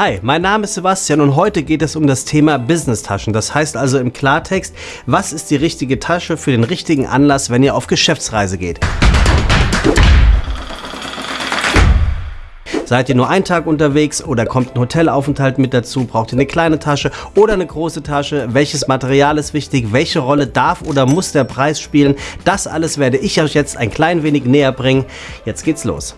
Hi, mein Name ist Sebastian und heute geht es um das Thema Business-Taschen. Das heißt also im Klartext, was ist die richtige Tasche für den richtigen Anlass, wenn ihr auf Geschäftsreise geht? Seid ihr nur einen Tag unterwegs oder kommt ein Hotelaufenthalt mit dazu? Braucht ihr eine kleine Tasche oder eine große Tasche? Welches Material ist wichtig? Welche Rolle darf oder muss der Preis spielen? Das alles werde ich euch jetzt ein klein wenig näher bringen. Jetzt geht's los.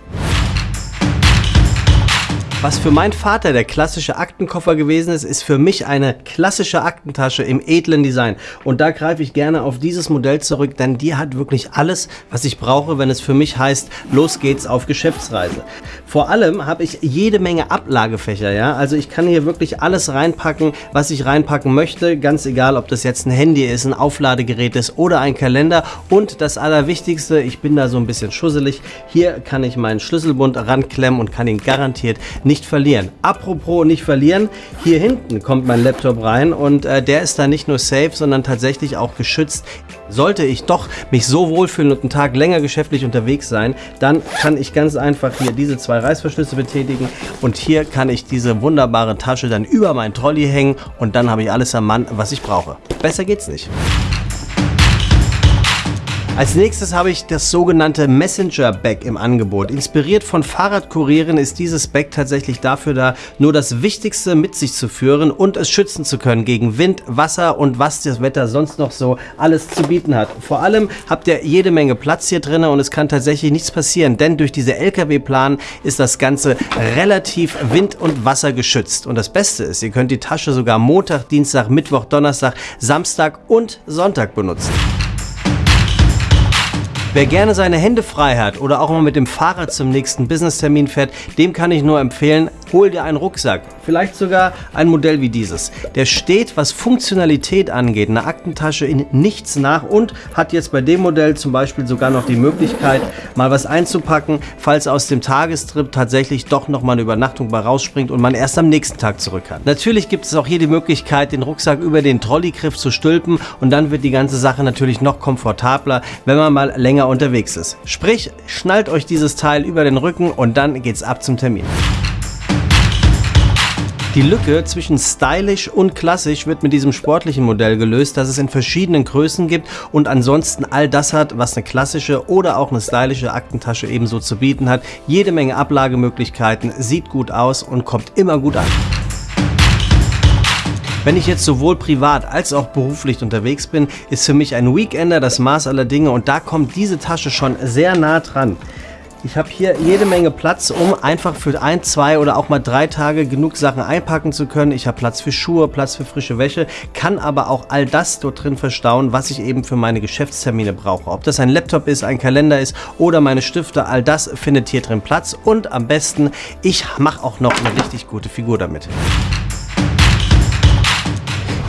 Was für meinen Vater der klassische Aktenkoffer gewesen ist, ist für mich eine klassische Aktentasche im edlen Design. Und da greife ich gerne auf dieses Modell zurück, denn die hat wirklich alles, was ich brauche, wenn es für mich heißt, los geht's auf Geschäftsreise. Vor allem habe ich jede Menge Ablagefächer, ja. Also ich kann hier wirklich alles reinpacken, was ich reinpacken möchte, ganz egal, ob das jetzt ein Handy ist, ein Aufladegerät ist oder ein Kalender. Und das Allerwichtigste, ich bin da so ein bisschen schusselig, hier kann ich meinen Schlüsselbund ranklemmen und kann ihn garantiert nicht nicht verlieren. Apropos nicht verlieren, hier hinten kommt mein Laptop rein und äh, der ist da nicht nur safe, sondern tatsächlich auch geschützt. Sollte ich doch mich so wohlfühlen und einen Tag länger geschäftlich unterwegs sein, dann kann ich ganz einfach hier diese zwei Reißverschlüsse betätigen und hier kann ich diese wunderbare Tasche dann über meinen Trolley hängen und dann habe ich alles am Mann, was ich brauche. Besser geht's nicht. Als nächstes habe ich das sogenannte Messenger Bag im Angebot. Inspiriert von Fahrradkurieren ist dieses Bag tatsächlich dafür da, nur das Wichtigste mit sich zu führen und es schützen zu können gegen Wind, Wasser und was das Wetter sonst noch so alles zu bieten hat. Vor allem habt ihr jede Menge Platz hier drin und es kann tatsächlich nichts passieren, denn durch diese LKW-Plan ist das Ganze relativ wind- und wassergeschützt. Und das Beste ist, ihr könnt die Tasche sogar Montag, Dienstag, Mittwoch, Donnerstag, Samstag und Sonntag benutzen. Wer gerne seine Hände frei hat oder auch mal mit dem Fahrrad zum nächsten Business-Termin fährt, dem kann ich nur empfehlen, hol dir einen Rucksack. Vielleicht sogar ein Modell wie dieses. Der steht, was Funktionalität angeht, eine Aktentasche in nichts nach und hat jetzt bei dem Modell zum Beispiel sogar noch die Möglichkeit, mal was einzupacken, falls aus dem Tagestrip tatsächlich doch noch mal eine Übernachtung bei rausspringt und man erst am nächsten Tag zurück kann. Natürlich gibt es auch hier die Möglichkeit, den Rucksack über den Trolleygriff zu stülpen und dann wird die ganze Sache natürlich noch komfortabler, wenn man mal länger unterwegs ist. Sprich, schnallt euch dieses Teil über den Rücken und dann geht's ab zum Termin. Die Lücke zwischen stylisch und klassisch wird mit diesem sportlichen Modell gelöst, das es in verschiedenen Größen gibt und ansonsten all das hat, was eine klassische oder auch eine stylische Aktentasche ebenso zu bieten hat. Jede Menge Ablagemöglichkeiten, sieht gut aus und kommt immer gut an. Wenn ich jetzt sowohl privat als auch beruflich unterwegs bin, ist für mich ein Weekender das Maß aller Dinge und da kommt diese Tasche schon sehr nah dran. Ich habe hier jede Menge Platz, um einfach für ein, zwei oder auch mal drei Tage genug Sachen einpacken zu können. Ich habe Platz für Schuhe, Platz für frische Wäsche, kann aber auch all das dort drin verstauen, was ich eben für meine Geschäftstermine brauche. Ob das ein Laptop ist, ein Kalender ist oder meine Stifte, all das findet hier drin Platz und am besten, ich mache auch noch eine richtig gute Figur damit.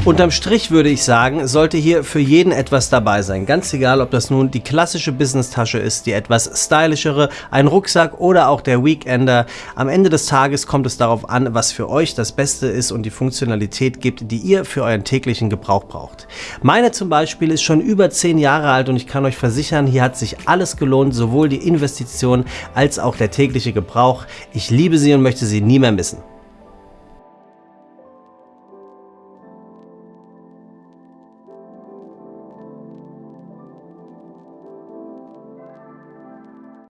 Unterm Strich würde ich sagen, sollte hier für jeden etwas dabei sein. Ganz egal, ob das nun die klassische Business-Tasche ist, die etwas stylischere, ein Rucksack oder auch der Weekender. Am Ende des Tages kommt es darauf an, was für euch das Beste ist und die Funktionalität gibt, die ihr für euren täglichen Gebrauch braucht. Meine zum Beispiel ist schon über 10 Jahre alt und ich kann euch versichern, hier hat sich alles gelohnt, sowohl die Investition als auch der tägliche Gebrauch. Ich liebe sie und möchte sie nie mehr missen.